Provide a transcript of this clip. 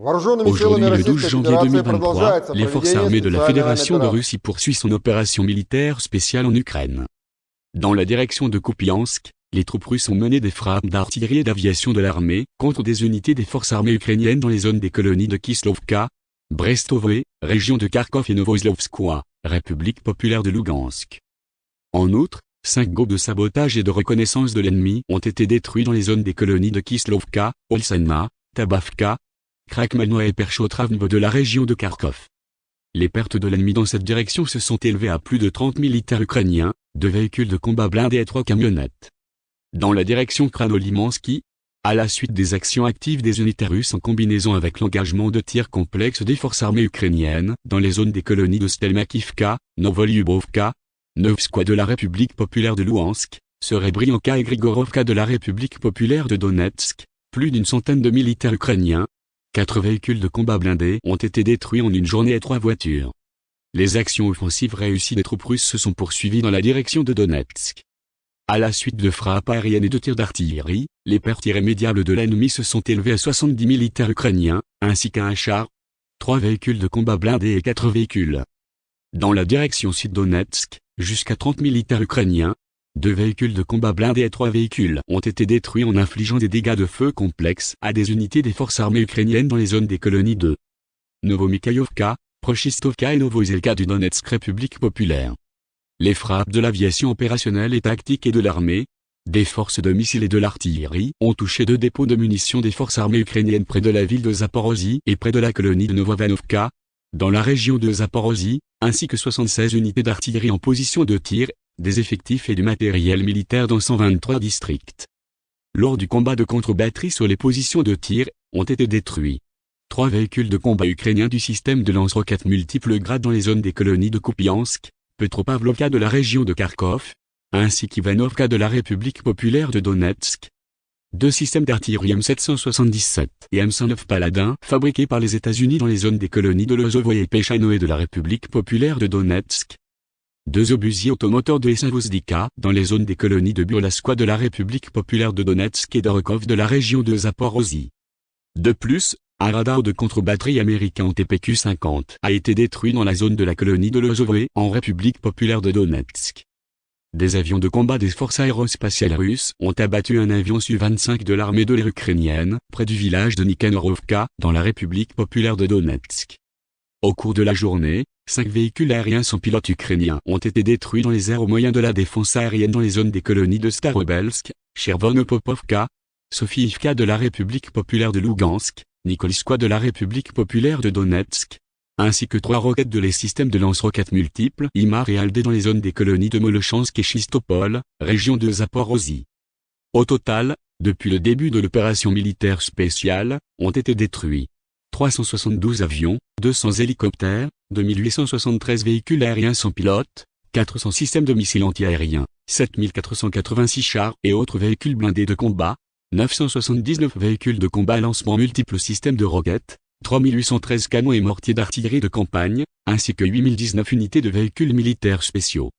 Aujourd'hui, le 12 janvier 2023, les forces armées de la Fédération de Russie poursuivent son opération militaire spéciale en Ukraine. Dans la direction de Kupiansk, les troupes russes ont mené des frappes d'artillerie et d'aviation de l'armée contre des unités des forces armées ukrainiennes dans les zones des colonies de Kislovka, Brestovoe, région de Kharkov et Novoslovskoye, République populaire de Lugansk. En outre, cinq groupes de sabotage et de reconnaissance de l'ennemi ont été détruits dans les zones des colonies de Kislovka, Olsana, Tabavka, Krakmalno et Perchotravnvo de la région de Kharkov. Les pertes de l'ennemi dans cette direction se sont élevées à plus de 30 militaires ukrainiens, deux véhicules de combat blindés et trois camionnettes. Dans la direction Kranolimansky, à la suite des actions actives des unités russes en combinaison avec l'engagement de tirs complexes des forces armées ukrainiennes dans les zones des colonies de Stelmakivka, Novolyubovka, Novskoye de la République populaire de Luhansk, Serebrianka et Grigorovka de la République populaire de Donetsk, plus d'une centaine de militaires ukrainiens, Quatre véhicules de combat blindés ont été détruits en une journée et trois voitures. Les actions offensives réussies des troupes russes se sont poursuivies dans la direction de Donetsk. À la suite de frappes aériennes et de tirs d'artillerie, les pertes irrémédiables de l'ennemi se sont élevées à 70 militaires ukrainiens, ainsi qu'à un char, trois véhicules de combat blindés et quatre véhicules. Dans la direction sud-Donetsk, jusqu'à 30 militaires ukrainiens, deux véhicules de combat blindés et trois véhicules ont été détruits en infligeant des dégâts de feu complexes à des unités des forces armées ukrainiennes dans les zones des colonies de Novomikhaïovka, Prochistovka et Novozelka du Donetsk République populaire. Les frappes de l'aviation opérationnelle et tactique et de l'armée, des forces de missiles et de l'artillerie ont touché deux dépôts de munitions des forces armées ukrainiennes près de la ville de Zaporozhye et près de la colonie de Novovanovka, dans la région de Zaporozhye, ainsi que 76 unités d'artillerie en position de tir des effectifs et du matériel militaire dans 123 districts. Lors du combat de contre-batterie sur les positions de tir, ont été détruits. Trois véhicules de combat ukrainiens du système de lance-roquettes multiples grades dans les zones des colonies de Kupiansk, Petropavlovka de la région de Kharkov, ainsi qu'Ivanovka de la République populaire de Donetsk. Deux systèmes d'artillerie M777 et M109 Paladin fabriqués par les États-Unis dans les zones des colonies de Lozovo et Pechanoe de la République populaire de Donetsk, deux obusiers automoteurs de Essavozdika dans les zones des colonies de Burlaskoye de la République populaire de Donetsk et d'Orokov de la région de Zaporozhye. De plus, un radar de contre-batterie américain TPQ-50 a été détruit dans la zone de la colonie de Lozovoe en République populaire de Donetsk. Des avions de combat des forces aérospatiales russes ont abattu un avion Su-25 de l'armée de l'air ukrainienne près du village de Nikanorovka dans la République populaire de Donetsk. Au cours de la journée, cinq véhicules aériens sans pilote ukrainiens ont été détruits dans les airs au moyen de la défense aérienne dans les zones des colonies de Starobelsk, Chervonopopovka, Sofiivka de la République populaire de Lugansk, Nikoliskoye de la République populaire de Donetsk, ainsi que trois roquettes de les systèmes de lance-roquettes multiples Imar et Aldé dans les zones des colonies de Molochansk et Chistopol, région de Zaporozhye. Au total, depuis le début de l'opération militaire spéciale, ont été détruits 372 avions, 200 hélicoptères, 2873 véhicules aériens sans pilote, 400 systèmes de missiles antiaériens, 7486 chars et autres véhicules blindés de combat, 979 véhicules de combat lancement multiples systèmes de roquettes, 3813 canons et mortiers d'artillerie de campagne, ainsi que 8019 unités de véhicules militaires spéciaux.